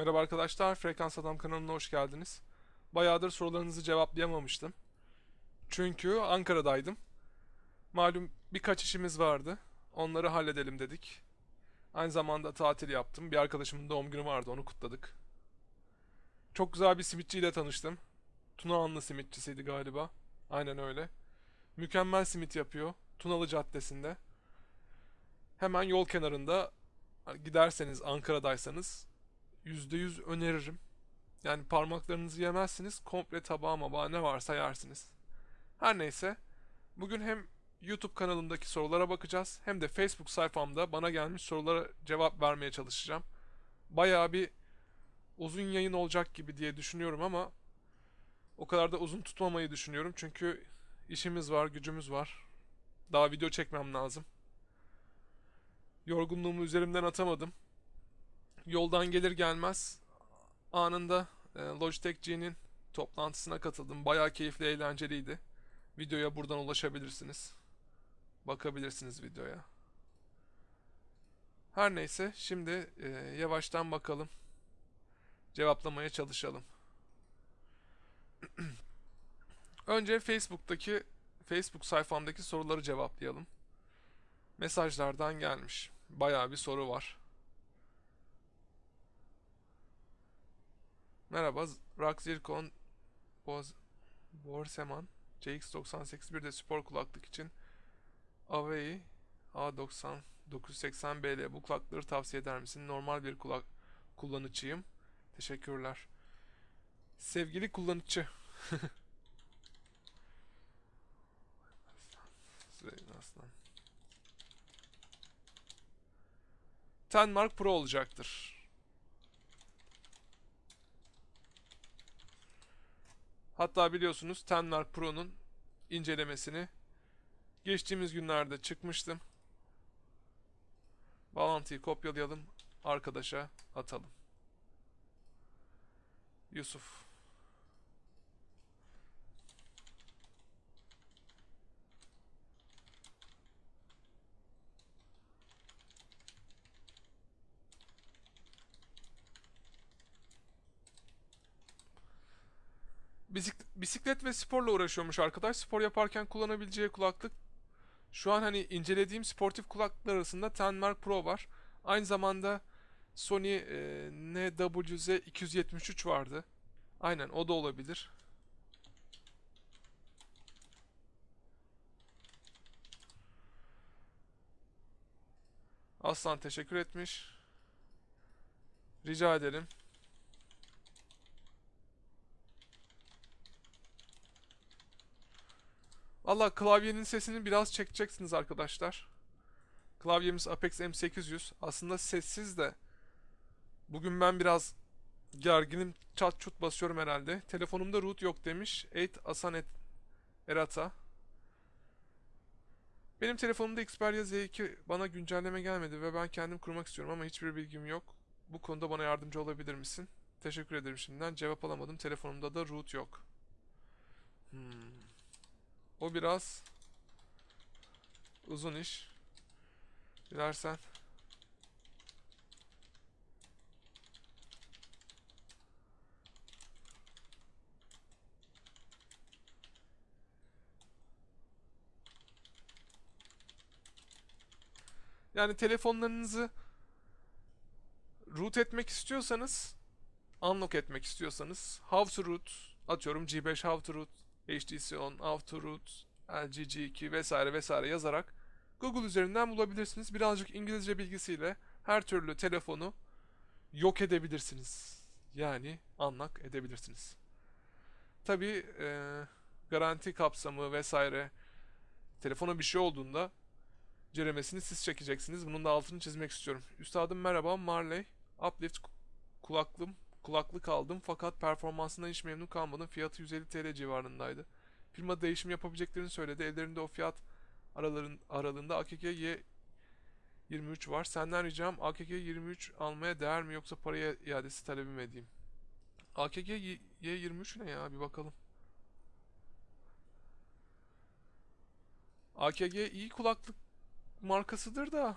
Merhaba arkadaşlar, Frekans Adam kanalına hoş geldiniz. Bayağıdır sorularınızı cevaplayamamıştım. Çünkü Ankara'daydım. Malum birkaç işimiz vardı. Onları halledelim dedik. Aynı zamanda tatil yaptım. Bir arkadaşımın doğum günü vardı, onu kutladık. Çok güzel bir simitçiyle tanıştım. Tunahanlı simitçisiydi galiba. Aynen öyle. Mükemmel simit yapıyor. Tunalı Caddesi'nde. Hemen yol kenarında giderseniz Ankara'daysanız %100 öneririm. Yani parmaklarınızı yemezsiniz, komple tabağa mabağa ne varsa yersiniz. Her neyse, bugün hem YouTube kanalımdaki sorulara bakacağız, hem de Facebook sayfamda bana gelmiş sorulara cevap vermeye çalışacağım. Bayağı bir uzun yayın olacak gibi diye düşünüyorum ama o kadar da uzun tutmamayı düşünüyorum çünkü işimiz var, gücümüz var. Daha video çekmem lazım. Yorgunluğumu üzerimden atamadım. Yoldan gelir gelmez anında e, Logitech G'nin toplantısına katıldım. Bayağı keyifli, eğlenceliydi. Videoya buradan ulaşabilirsiniz. Bakabilirsiniz videoya. Her neyse şimdi e, yavaştan bakalım. Cevaplamaya çalışalım. Önce Facebook'taki Facebook sayfamdaki soruları cevaplayalım. Mesajlardan gelmiş. Bayağı bir soru var. Merhaba, Rock Zircon Boz Borseman CX98 bir de spor kulaklık için Avei A90 980BL bu kulaklıkları tavsiye eder misin? Normal bir kulak kullanıcıyım. Teşekkürler. Sevgili kullanıcı. Süleyman Aslan. Tenmark Pro olacaktır. Hatta biliyorsunuz Tenmark Pro'nun incelemesini geçtiğimiz günlerde çıkmıştım. Bağlantıyı kopyalayalım, arkadaşa atalım. Yusuf. Bisiklet ve sporla uğraşıyormuş arkadaş. Spor yaparken kullanabileceği kulaklık. Şu an hani incelediğim sportif kulaklıklar arasında Tenmark Pro var. Aynı zamanda Sony e, NWZ 273 vardı. Aynen o da olabilir. Aslan teşekkür etmiş. Rica ederim. Valla klavyenin sesini biraz çekeceksiniz arkadaşlar. Klavyemiz Apex M800. Aslında sessiz de. Bugün ben biraz gerginim. Çat çut basıyorum herhalde. Telefonumda root yok demiş. 8 Asanet Erata. Benim telefonumda Xperia Z2 bana güncelleme gelmedi ve ben kendim kurmak istiyorum ama hiçbir bilgim yok. Bu konuda bana yardımcı olabilir misin? Teşekkür ederim şimdiden. Cevap alamadım. Telefonumda da root yok. Hmm. O biraz uzun iş. Dilersen. Yani telefonlarınızı root etmek istiyorsanız, unlock etmek istiyorsanız, how to root, atıyorum G5 how to root HTC On, Autoroute, LG G2 vesaire vesaire yazarak Google üzerinden bulabilirsiniz. Birazcık İngilizce bilgisiyle her türlü telefonu yok edebilirsiniz. Yani unlock edebilirsiniz. Tabi e, garanti kapsamı vesaire telefona bir şey olduğunda ceremesini siz çekeceksiniz. Bunun da altını çizmek istiyorum. Üstadım merhaba Marley. Uplift kulaklığım kulaklık aldım fakat performansından hiç memnun kalmadım. Fiyatı 150 TL civarındaydı. Firma değişim yapabileceklerini söyledi. Ellerinde o fiyat araların, aralığında AKK Y23 var. Senden ricam AKK Y23 almaya değer mi yoksa paraya iadesi talebim edeyim? AKK Y23 ne ya bir bakalım. AKG iyi kulaklık markasıdır da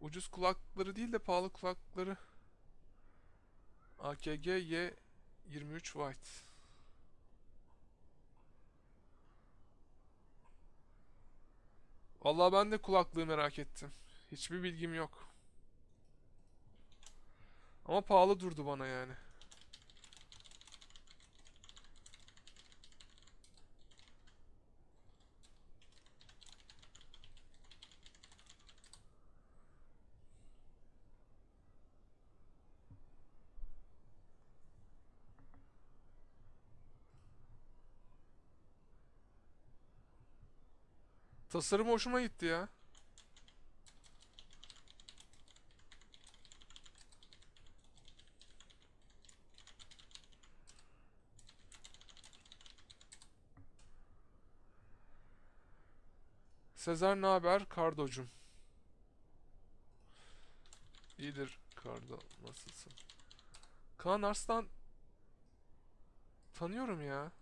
ucuz kulakları değil de pahalı kulakları AKG Y 23 White. Vallahi ben de kulaklığı merak ettim. Hiçbir bilgim yok. Ama pahalı durdu bana yani. Tasarım hoşuma gitti ya. Sezer ne haber? Kardocum. İyidir Kardo. Nasılsın? Kaan Arslan tanıyorum ya.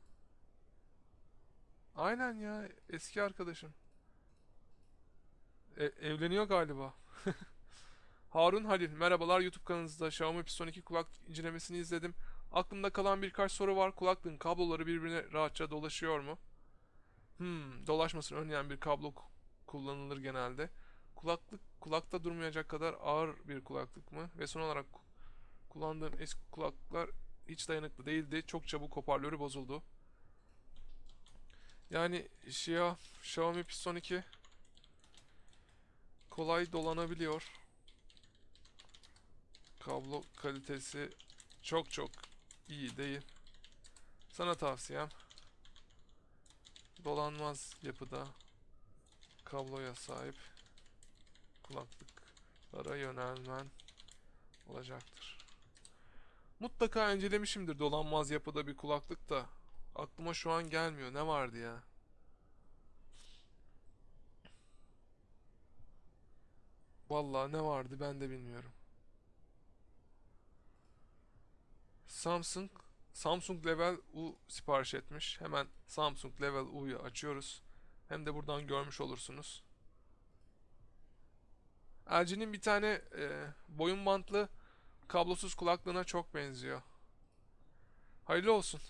Aynen ya. Eski arkadaşım. E- evleniyor galiba. Harun Halil. Merhabalar YouTube kanalınızda Xiaomi Piston 2 kulak incelemesini izledim. Aklımda kalan birkaç soru var. Kulaklığın kabloları birbirine rahatça dolaşıyor mu? Hmm, dolaşmasını önleyen bir kablo ku- kullanılır genelde. Kulaklık kulakta durmayacak kadar ağır bir kulaklık mı? Ve son olarak ku- kullandığım eski kulaklıklar hiç dayanıklı değildi. Çok çabuk hoparlörü bozuldu. Yani Xia, Xiaomi Piston 2 kolay dolanabiliyor. Kablo kalitesi çok çok iyi değil. Sana tavsiyem dolanmaz yapıda kabloya sahip kulaklıklara yönelmen olacaktır. Mutlaka incelemişimdir dolanmaz yapıda bir kulaklık da aklıma şu an gelmiyor. Ne vardı ya? Vallahi ne vardı ben de bilmiyorum. Samsung Samsung Level U sipariş etmiş. Hemen Samsung Level U'yu açıyoruz. Hem de buradan görmüş olursunuz. LG'nin bir tane e, boyun bantlı kablosuz kulaklığına çok benziyor. Hayırlı olsun.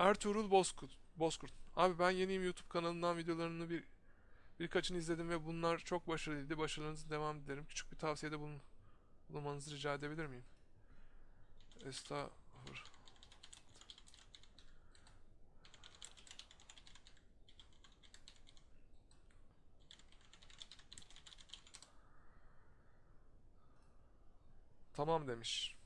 Ertuğrul Bozkurt. Bozkurt. Abi ben yeniyim YouTube kanalından videolarını bir birkaçını izledim ve bunlar çok başarılıydı. Başarılarınızı devam dilerim. Küçük bir tavsiyede bulun, bulunmanızı rica edebilir miyim? Estağfurullah. Tamam demiş.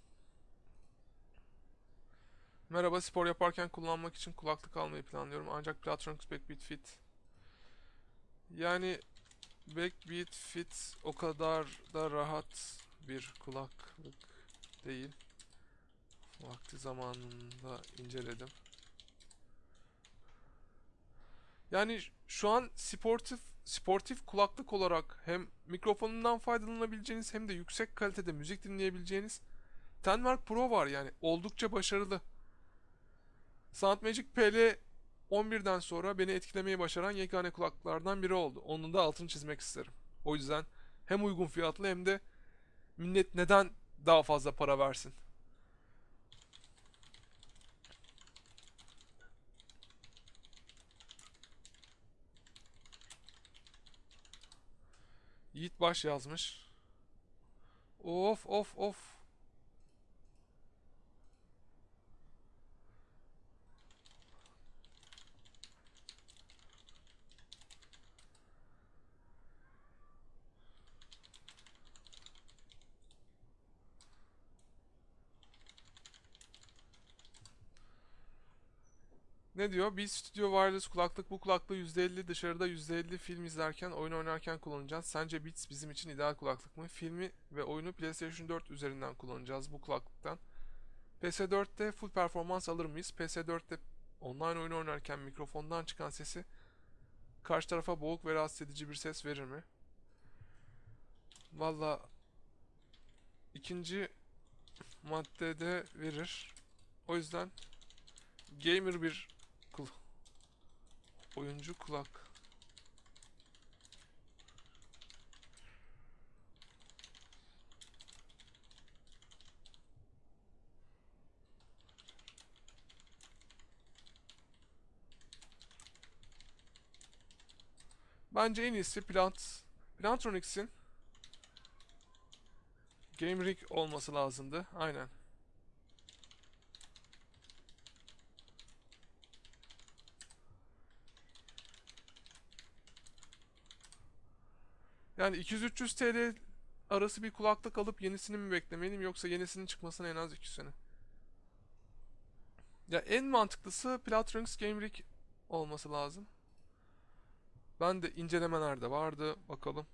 Merhaba, spor yaparken kullanmak için kulaklık almayı planlıyorum. Ancak Platronix Backbeat Fit. Yani Backbeat Fit o kadar da rahat bir kulaklık değil. Vakti zamanında inceledim. Yani şu an sportif sportif kulaklık olarak hem mikrofonundan faydalanabileceğiniz hem de yüksek kalitede müzik dinleyebileceğiniz Tenmark Pro var yani oldukça başarılı. Soundmagic PL 11'den sonra beni etkilemeyi başaran yegane kulaklıklardan biri oldu. Onun da altını çizmek isterim. O yüzden hem uygun fiyatlı hem de millet neden daha fazla para versin? Yiğit Baş yazmış. Of of of. Ne diyor? Bir Studio Wireless kulaklık. Bu kulaklığı %50 dışarıda %50 film izlerken, oyun oynarken kullanacağız. Sence Beats bizim için ideal kulaklık mı? Filmi ve oyunu PlayStation 4 üzerinden kullanacağız bu kulaklıktan. PS4'te full performans alır mıyız? PS4'te online oyun oynarken mikrofondan çıkan sesi karşı tarafa boğuk ve rahatsız edici bir ses verir mi? Valla ikinci maddede verir. O yüzden gamer bir Oyuncu kulak. Bence en iyisi Plant Plantronics'in Game Rig olması lazımdı. Aynen. Yani 200-300 TL arası bir kulaklık alıp yenisini mi beklemeliyim yoksa yenisinin çıkmasına en az 2 sene. Ya en mantıklısı Plantronics Game Rig olması lazım. Ben de incelemelerde vardı. Bakalım.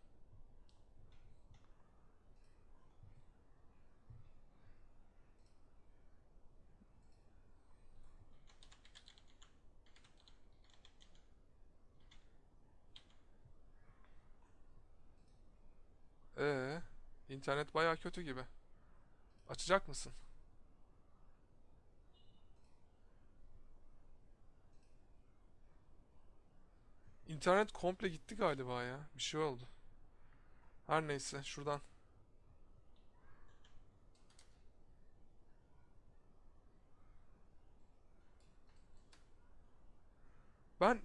Ee, internet bayağı kötü gibi. Açacak mısın? İnternet komple gitti galiba ya. Bir şey oldu. Her neyse şuradan. Ben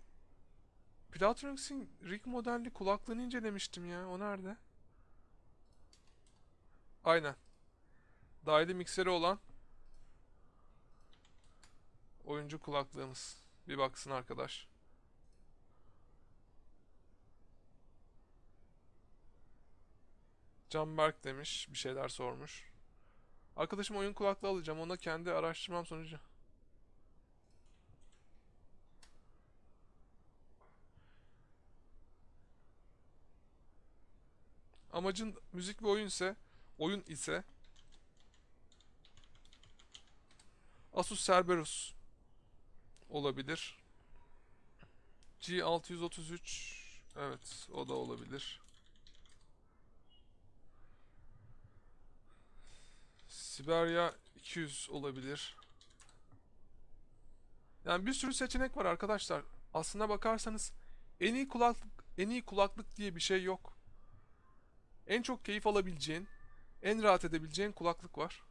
Plantronics'in Rig modelli kulaklığını incelemiştim ya. O nerede? Aynen. Dahili mikseri olan oyuncu kulaklığımız. Bir baksın arkadaş. Canberk demiş. Bir şeyler sormuş. Arkadaşım oyun kulaklığı alacağım. Ona kendi araştırmam sonucu. Amacın müzik ve oyun ise oyun ise Asus Cerberus olabilir. G633 evet o da olabilir. Siberia 200 olabilir. Yani bir sürü seçenek var arkadaşlar. Aslına bakarsanız en iyi kulaklık en iyi kulaklık diye bir şey yok. En çok keyif alabileceğin, en rahat edebileceğin kulaklık var.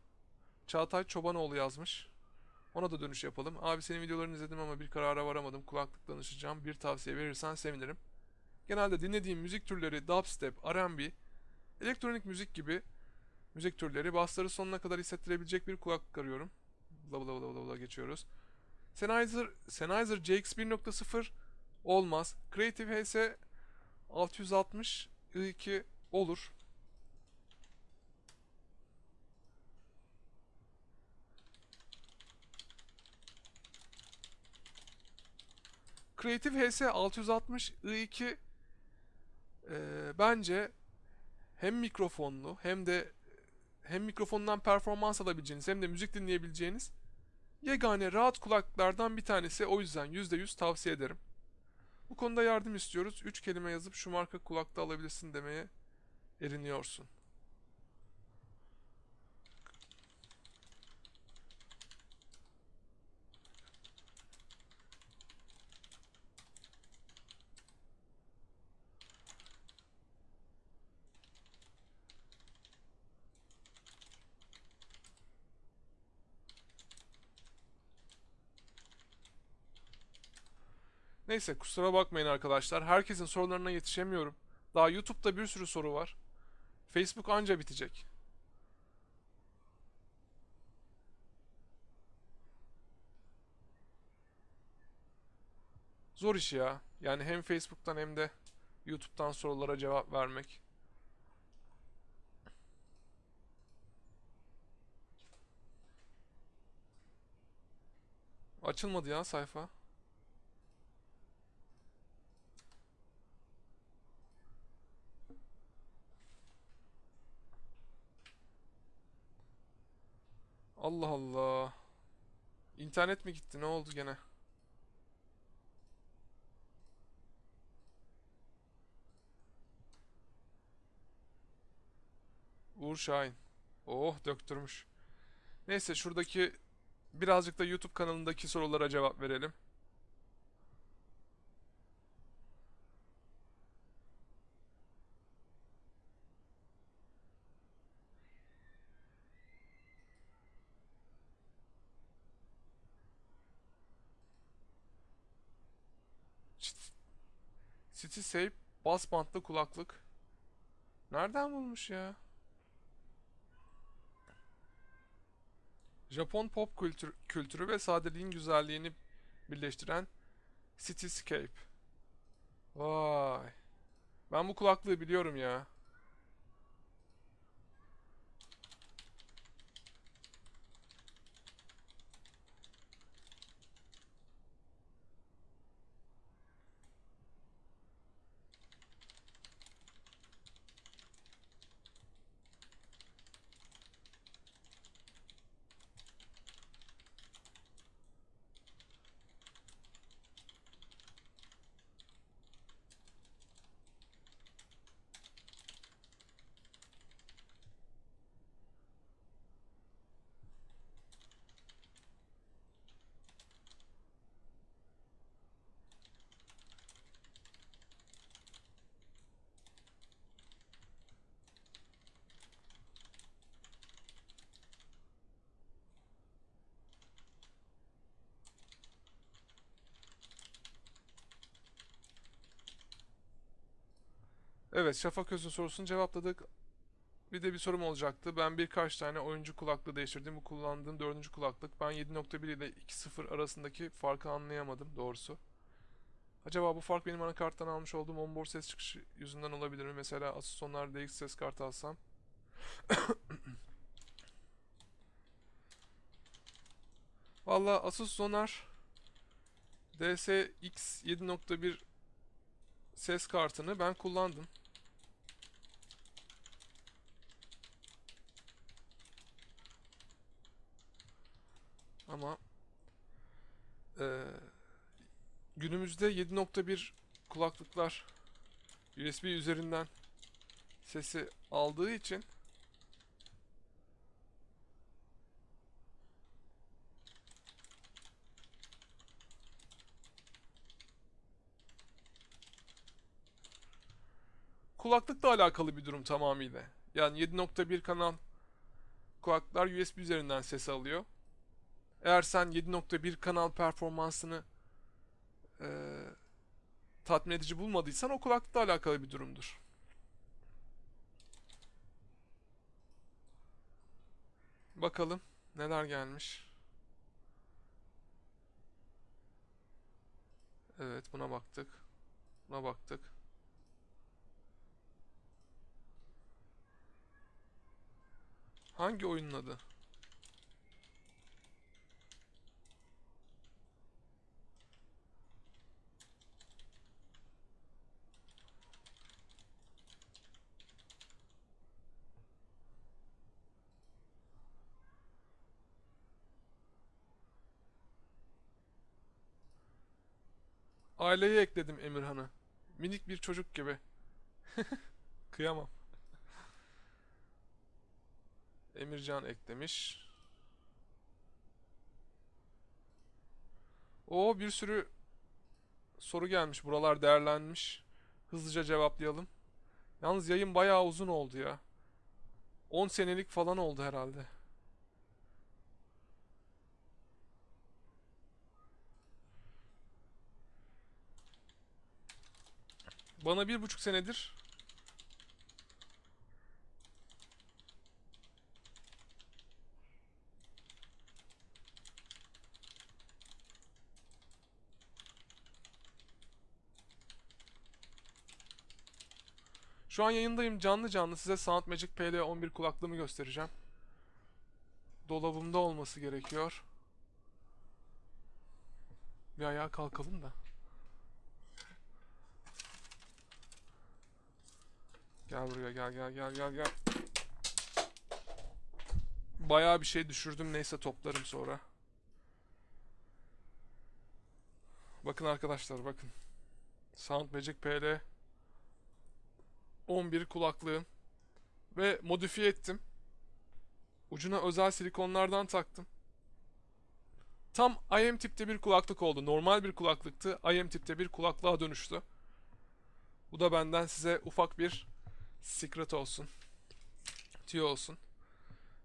Çağatay Çobanoğlu yazmış. Ona da dönüş yapalım. Abi senin videolarını izledim ama bir karara varamadım. Kulaklık danışacağım. Bir tavsiye verirsen sevinirim. Genelde dinlediğim müzik türleri dubstep, R&B, elektronik müzik gibi müzik türleri. Bassları sonuna kadar hissettirebilecek bir kulaklık arıyorum. Bla bla bla bla bla geçiyoruz. Sennheiser, Sennheiser JX 1.0 olmaz. Creative HS 660 i2 olur. Creative HS 660 i2 e, bence hem mikrofonlu hem de hem mikrofondan performans alabileceğiniz hem de müzik dinleyebileceğiniz yegane rahat kulaklıklardan bir tanesi. O yüzden %100 tavsiye ederim. Bu konuda yardım istiyoruz. 3 kelime yazıp şu marka kulakta alabilirsin demeye eriniyorsun. Neyse kusura bakmayın arkadaşlar. Herkesin sorularına yetişemiyorum. Daha YouTube'da bir sürü soru var. Facebook anca bitecek. Zor iş ya. Yani hem Facebook'tan hem de YouTube'dan sorulara cevap vermek. Açılmadı ya sayfa. Allah Allah. İnternet mi gitti? Ne oldu gene? Uğur Şahin. Oh döktürmüş. Neyse şuradaki birazcık da YouTube kanalındaki sorulara cevap verelim. Safe bas bantlı kulaklık. Nereden bulmuş ya? Japon pop kültür, kültürü ve sadeliğin güzelliğini birleştiren Cityscape. Vay. Ben bu kulaklığı biliyorum ya. Evet, Şafak Öz'ün sorusunu cevapladık. Bir de bir sorum olacaktı. Ben birkaç tane oyuncu kulaklığı değiştirdim. Bu kullandığım dördüncü kulaklık. Ben 7.1 ile 2.0 arasındaki farkı anlayamadım doğrusu. Acaba bu fark benim anakarttan almış olduğum onboard ses çıkışı yüzünden olabilir mi? Mesela Asus Sonar DX ses kartı alsam. Valla Asus Sonar DSX 7.1 ses kartını ben kullandım. Ama eee, günümüzde 7.1 kulaklıklar USB üzerinden sesi aldığı için kulaklıkla alakalı bir durum tamamıyla. Yani 7.1 kanal kulaklıklar USB üzerinden ses alıyor. Eğer sen 7.1 kanal performansını eee, tatmin edici bulmadıysan o kulaklıkla alakalı bir durumdur. Bakalım neler gelmiş. Evet buna baktık. Buna baktık. Hangi oyunun adı? Aileye ekledim Emirhan'ı. Minik bir çocuk gibi. Kıyamam. Emircan eklemiş. O bir sürü soru gelmiş. Buralar değerlenmiş. Hızlıca cevaplayalım. Yalnız yayın bayağı uzun oldu ya. 10 senelik falan oldu herhalde. Bana bir buçuk senedir Şu an yayındayım canlı canlı size Soundmagic PL11 kulaklığımı göstereceğim. Dolabımda olması gerekiyor. Bir ayağa kalkalım da. Gel buraya gel gel gel gel gel. Bayağı bir şey düşürdüm neyse toplarım sonra. Bakın arkadaşlar bakın. Soundmagic PL 11 kulaklığım ve modifiye ettim. Ucuna özel silikonlardan taktım. Tam IM tipte bir kulaklık oldu. Normal bir kulaklıktı. IM tipte bir kulaklığa dönüştü. Bu da benden size ufak bir secret olsun. Tüyo olsun.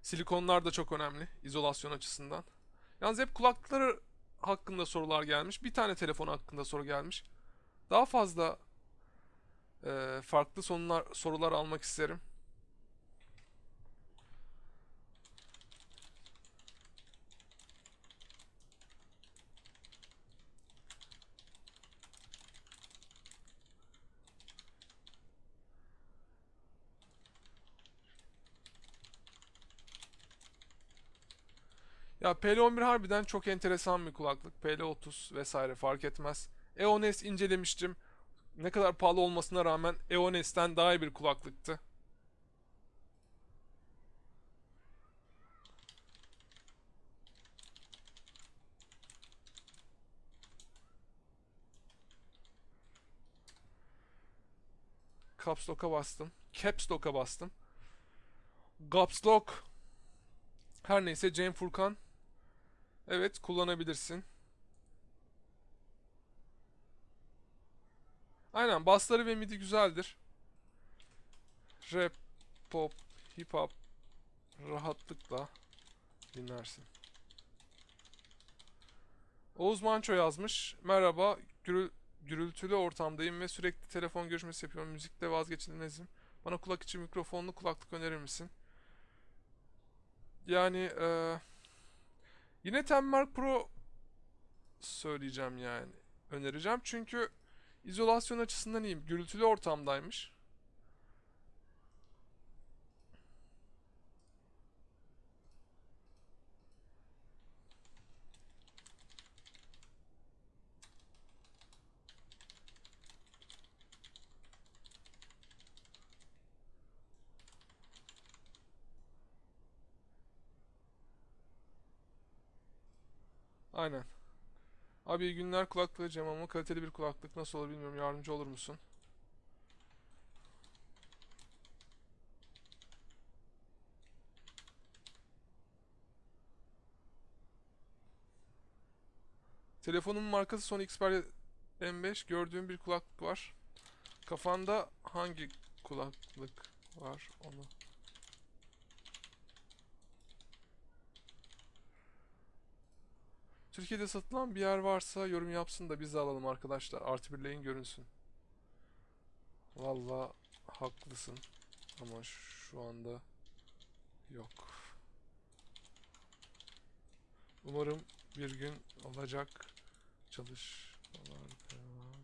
Silikonlar da çok önemli izolasyon açısından. Yalnız hep kulaklıkları hakkında sorular gelmiş. Bir tane telefon hakkında soru gelmiş. Daha fazla Ee, farklı sorular, sorular almak isterim. Ya PL11 harbiden çok enteresan bir kulaklık. PL30 vesaire fark etmez. EOS incelemiştim. Ne kadar pahalı olmasına rağmen EOS'ten daha iyi bir kulaklıktı. Caps Lock'a bastım. Caps Lock'a bastım. Caps Lock. Her neyse Cem Furkan. Evet kullanabilirsin. Aynen basları ve midi güzeldir. Rap, pop, hip hop rahatlıkla dinlersin. Oğuz Manço yazmış. Merhaba, gürül- gürültülü ortamdayım ve sürekli telefon görüşmesi yapıyorum. Müzikte vazgeçilmezim. Bana kulak içi mikrofonlu kulaklık önerir misin? Yani eee, yine Tenmark Pro söyleyeceğim yani. Önereceğim çünkü izolasyon açısından iyiyim. Gürültülü ortamdaymış. Aynen. Abi iyi günler kulaklığı Cem ama kaliteli bir kulaklık nasıl olur bilmiyorum. Yardımcı olur musun? Telefonun markası Sony Xperia M5. Gördüğüm bir kulaklık var. Kafanda hangi kulaklık var onu? Türkiye'de satılan bir yer varsa yorum yapsın da biz de alalım arkadaşlar. Artı birleyin görünsün. Valla haklısın. Ama şu anda yok. Umarım bir gün olacak. Çalışmalar devam.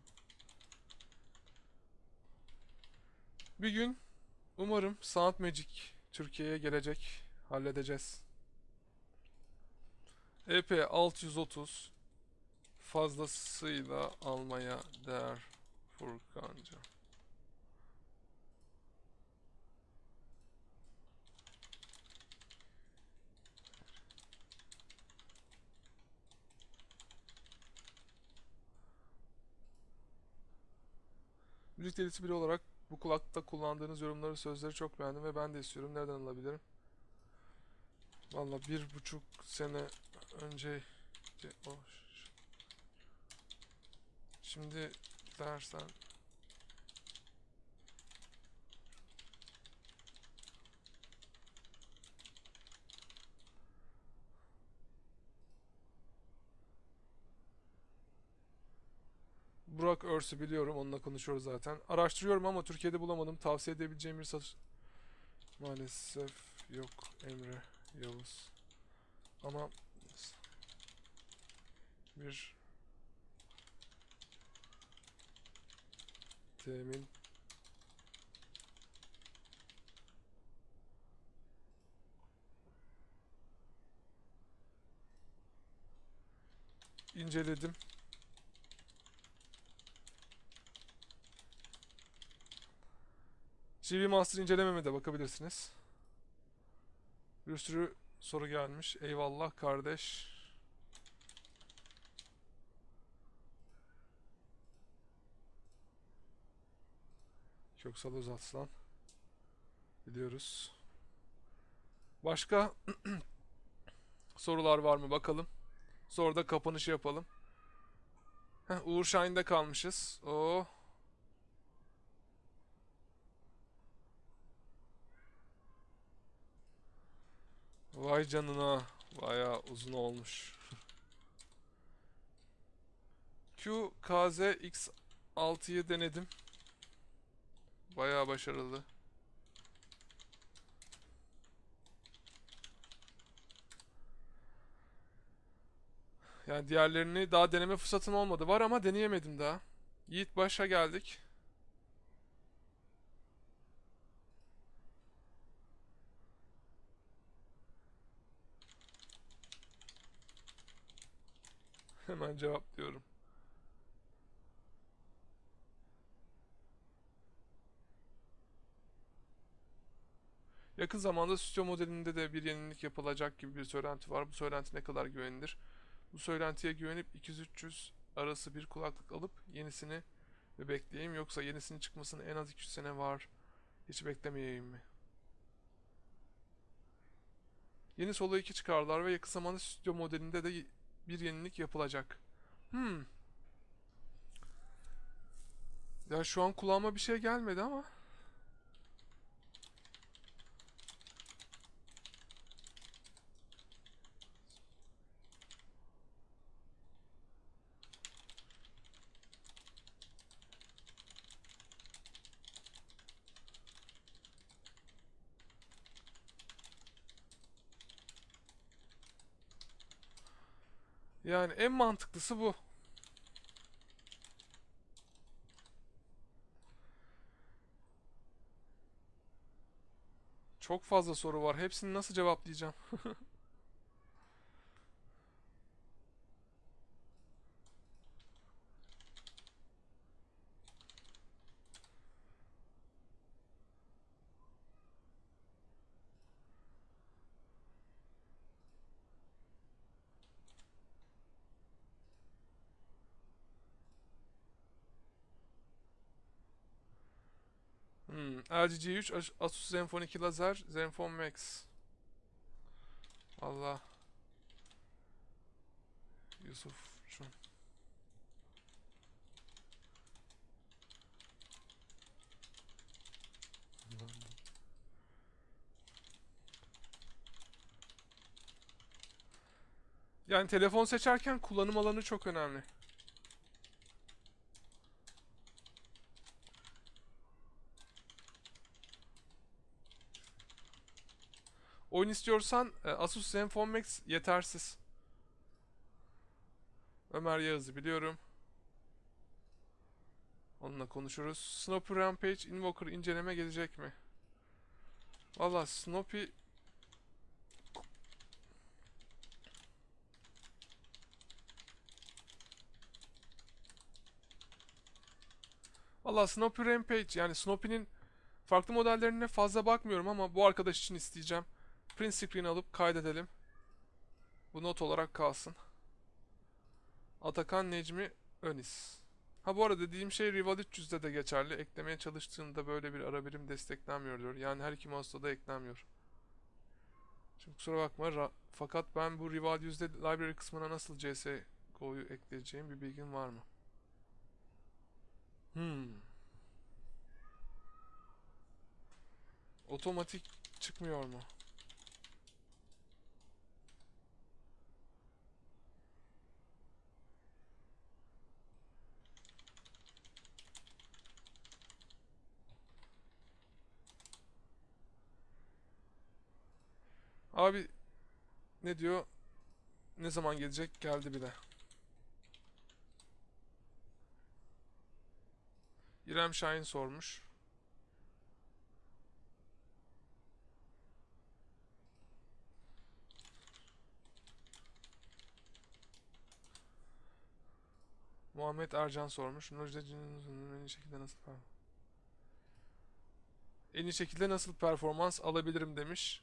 Bir gün umarım Sound Magic Türkiye'ye gelecek. Halledeceğiz. EP 630 fazlasıyla almaya değer Furkanca. Müzik delisi biri olarak bu kulakta kullandığınız yorumları, sözleri çok beğendim ve ben de istiyorum. Nereden alabilirim? Valla bir buçuk sene önce o ş- şimdi dersen Burak Örsü biliyorum onunla konuşuyoruz zaten. Araştırıyorum ama Türkiye'de bulamadım. Tavsiye edebileceğim bir satış maalesef yok Emre Yavuz. Ama bir temin inceledim. CV Master incelememe de bakabilirsiniz. Bir sürü soru gelmiş. Eyvallah kardeş. Köksal Özaslan. Biliyoruz. Başka sorular var mı bakalım. Sonra da kapanışı yapalım. Heh, Uğur Şahin'de kalmışız. Oh. Vay canına. Bayağı uzun olmuş. Q KZ X6'yı denedim. Bayağı başarılı. Yani diğerlerini daha deneme fırsatım olmadı. Var ama deneyemedim daha. Yiğit başa geldik. Hemen cevaplıyorum. Yakın zamanda stüdyo modelinde de bir yenilik yapılacak gibi bir söylenti var. Bu söylenti ne kadar güvenilir? Bu söylentiye güvenip 200-300 arası bir kulaklık alıp yenisini mi bekleyeyim yoksa yenisinin çıkmasına en az 200 sene var. Hiç beklemeyeyim mi? Yeni Solo 2 çıkardılar ve yakın zamanda stüdyo modelinde de bir yenilik yapılacak. Hmm. Ya şu an kulağıma bir şey gelmedi ama. Yani en mantıklısı bu. Çok fazla soru var. Hepsini nasıl cevaplayacağım? Hmm. LG G3, As- Asus Zenfone 2 Lazer, Zenfone Max. Allah. Yusuf şu. Yani telefon seçerken kullanım alanı çok önemli. Oyun istiyorsan e, Asus Zenfone Max yetersiz. Ömer Yağız'ı biliyorum. Onunla konuşuruz. Snoopy Rampage Invoker inceleme gelecek mi? Valla Snoopy Valla Snoopy Rampage yani Snoopy'nin farklı modellerine fazla bakmıyorum ama bu arkadaş için isteyeceğim. Print screen alıp kaydedelim. Bu not olarak kalsın. Atakan Necmi Önis. Ha bu arada dediğim şey Rival 300'de de geçerli. Eklemeye çalıştığımda böyle bir ara birim desteklenmiyor diyor. Yani her iki mouse'da da eklenmiyor. Şimdi kusura bakma. fakat ben bu Rival 100'de library kısmına nasıl CSGO'yu ekleyeceğim bir bilgin var mı? Hmm. Otomatik çıkmıyor mu? Abi ne diyor? Ne zaman gelecek? Geldi bile. İrem Şahin sormuş. Muhammed Ercan sormuş. Nurca'nın en iyi şekilde nasıl per- en iyi şekilde nasıl performans alabilirim demiş.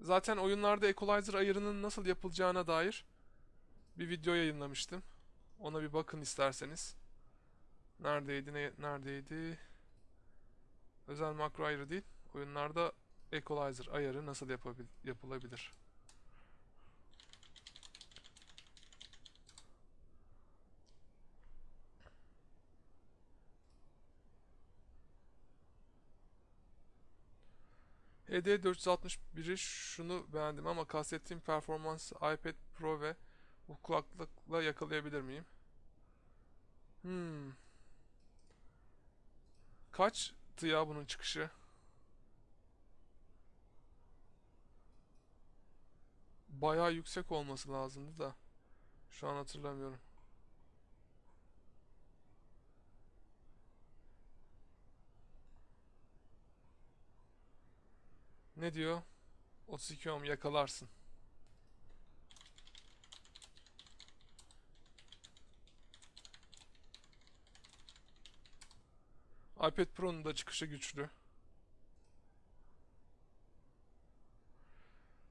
Zaten oyunlarda equalizer ayarının nasıl yapılacağına dair bir video yayınlamıştım. Ona bir bakın isterseniz. Neredeydi? Ne, neredeydi? Özel makro ayarı değil. Oyunlarda equalizer ayarı nasıl yapabil, yapılabilir? HD 461'i şunu beğendim ama kastettiğim performansı iPad Pro ve bu kulaklıkla yakalayabilir miyim? Hmm. Kaç kaçtı ya bunun çıkışı? Bayağı yüksek olması lazımdı da. Şu an hatırlamıyorum. Ne diyor? 32 ohm yakalarsın. iPad Pro'nun da çıkışı güçlü.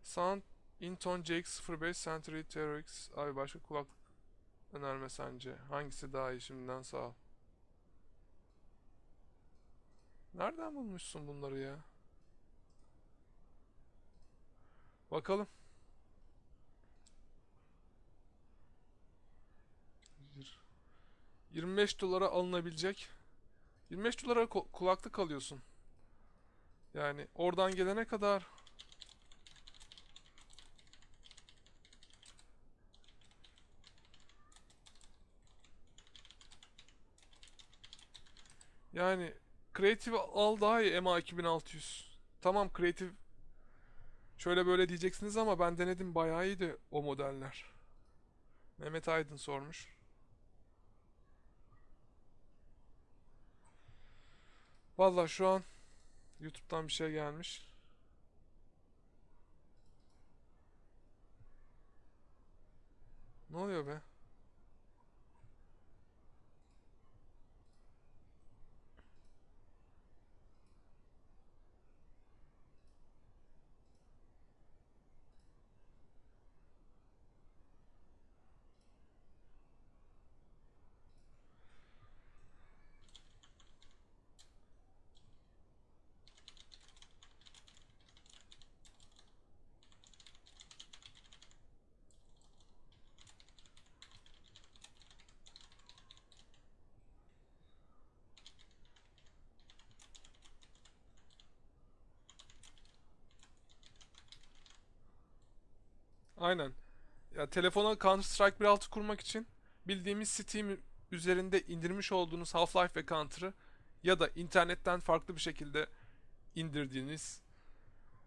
Sound Inton JX05 Century TRX Abi başka kulaklık önerme sence? Hangisi daha iyi şimdiden sağ ol. Nereden bulmuşsun bunları ya? Bakalım. Yir- 25 dolara alınabilecek 25 dolara kulaklık alıyorsun. Yani oradan gelene kadar yani Creative al daha iyi MA 2600. Tamam Creative şöyle böyle diyeceksiniz ama ben denedim bayağı iyiydi o modeller. Mehmet Aydın sormuş. Vallahi şu an YouTube'dan bir şey gelmiş. Ne oluyor be? Aynen. Ya telefona Counter Strike 1.6 kurmak için bildiğimiz Steam üzerinde indirmiş olduğunuz Half-Life ve Counter'ı ya da internetten farklı bir şekilde indirdiğiniz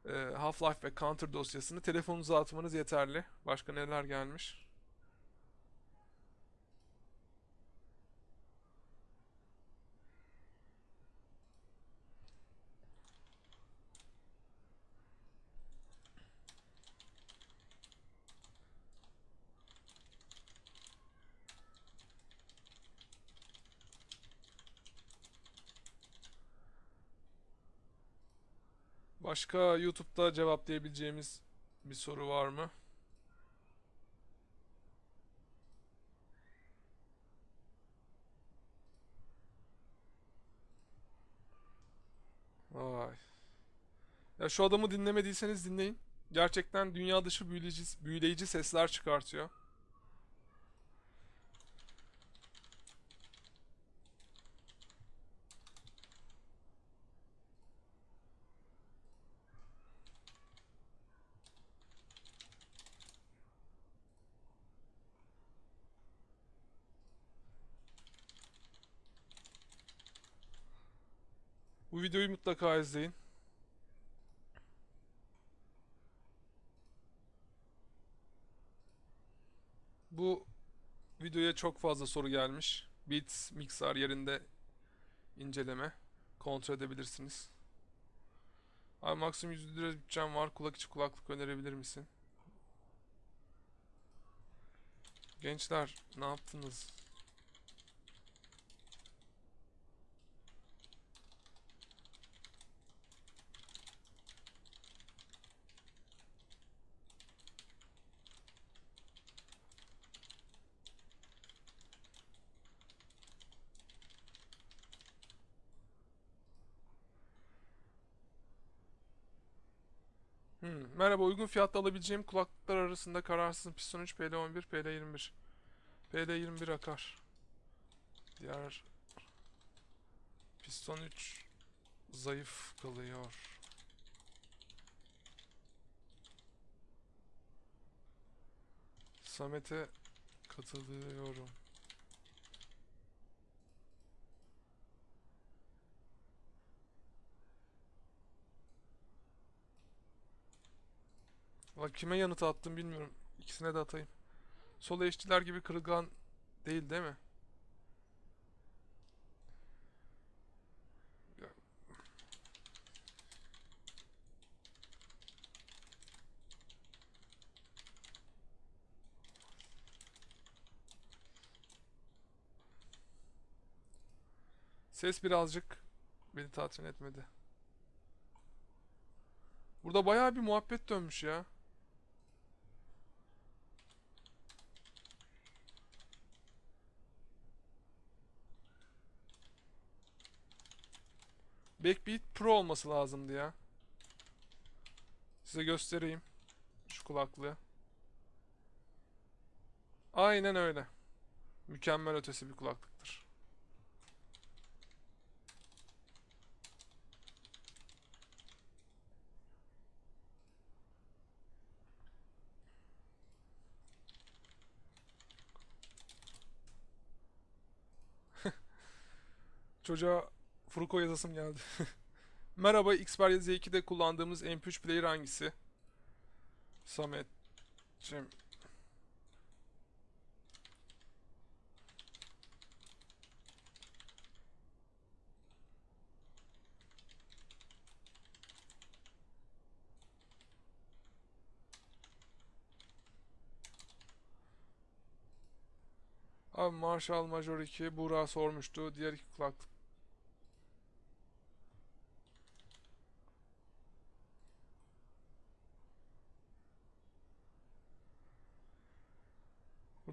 e, Half-Life ve Counter dosyasını telefonunuza atmanız yeterli. Başka neler gelmiş? Başka YouTube'da cevaplayabileceğimiz bir soru var mı? Vay. Ya şu adamı dinlemediyseniz dinleyin. Gerçekten dünya dışı büyüleyici, büyüleyici sesler çıkartıyor. Videoyu mutlaka izleyin. Bu videoya çok fazla soru gelmiş. Beats Mixer yerinde inceleme kontrol edebilirsiniz. Abi maksimum 100 lira bütçem var. Kulak içi kulaklık önerebilir misin? Gençler ne yaptınız? Hmm, Merhaba, uygun fiyatla alabileceğim kulaklıklar arasında kararsızım. Piston 3, PL11, PL21. PL21 akar. Diğer Piston 3 zayıf kalıyor. Samet'e katılıyorum. Valla kime yanıt attım bilmiyorum. İkisine de atayım. Sol eşçiler gibi kırılgan değil değil mi? Ses birazcık beni tatmin etmedi. Burada bayağı bir muhabbet dönmüş ya. Backbeat Pro olması lazımdı ya. Size göstereyim. Şu kulaklığı. Aynen öyle. Mükemmel ötesi bir kulaklıktır. Çocuğa Furuko yazasım geldi. Merhaba, Xperia Z2'de kullandığımız MP3 player hangisi? Samet'cim. Abi Marshall Major 2 Buğra sormuştu. Diğer iki kulaklık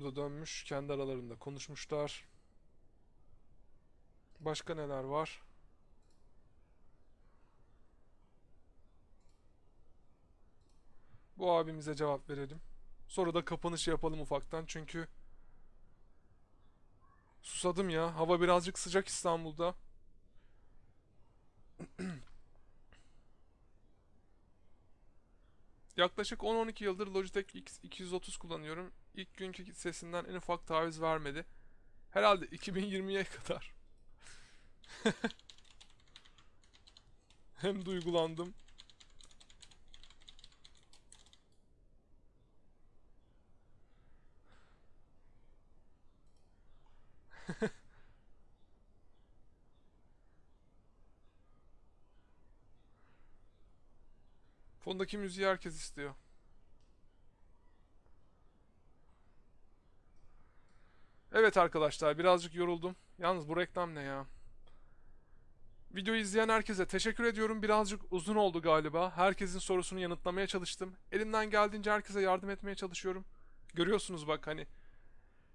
Burada dönmüş, kendi aralarında konuşmuşlar. Başka neler var? Bu abimize cevap verelim. Sonra da kapanış yapalım ufaktan çünkü susadım ya. Hava birazcık sıcak İstanbul'da. Yaklaşık 10-12 yıldır Logitech X230 kullanıyorum. İlk günkü sesinden en ufak taviz vermedi. Herhalde 2020'ye kadar. Hem duygulandım. Fondaki müziği herkes istiyor. Evet arkadaşlar birazcık yoruldum. Yalnız bu reklam ne ya? Videoyu izleyen herkese teşekkür ediyorum. Birazcık uzun oldu galiba. Herkesin sorusunu yanıtlamaya çalıştım. Elimden geldiğince herkese yardım etmeye çalışıyorum. Görüyorsunuz bak hani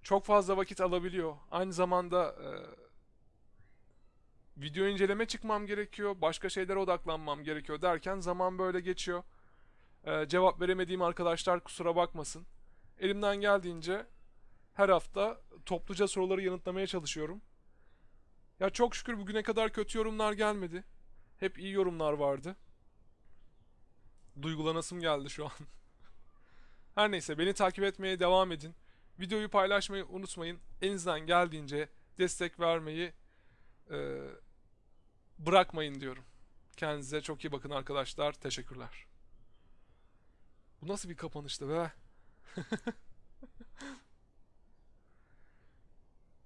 çok fazla vakit alabiliyor. Aynı zamanda e, video inceleme çıkmam gerekiyor. Başka şeylere odaklanmam gerekiyor derken zaman böyle geçiyor. E, cevap veremediğim arkadaşlar kusura bakmasın. Elimden geldiğince her hafta topluca soruları yanıtlamaya çalışıyorum. Ya çok şükür bugüne kadar kötü yorumlar gelmedi. Hep iyi yorumlar vardı. Duygulanasım geldi şu an. Her neyse beni takip etmeye devam edin. Videoyu paylaşmayı unutmayın. Elinizden geldiğince destek vermeyi e, bırakmayın diyorum. Kendinize çok iyi bakın arkadaşlar. Teşekkürler. Bu nasıl bir kapanıştı be?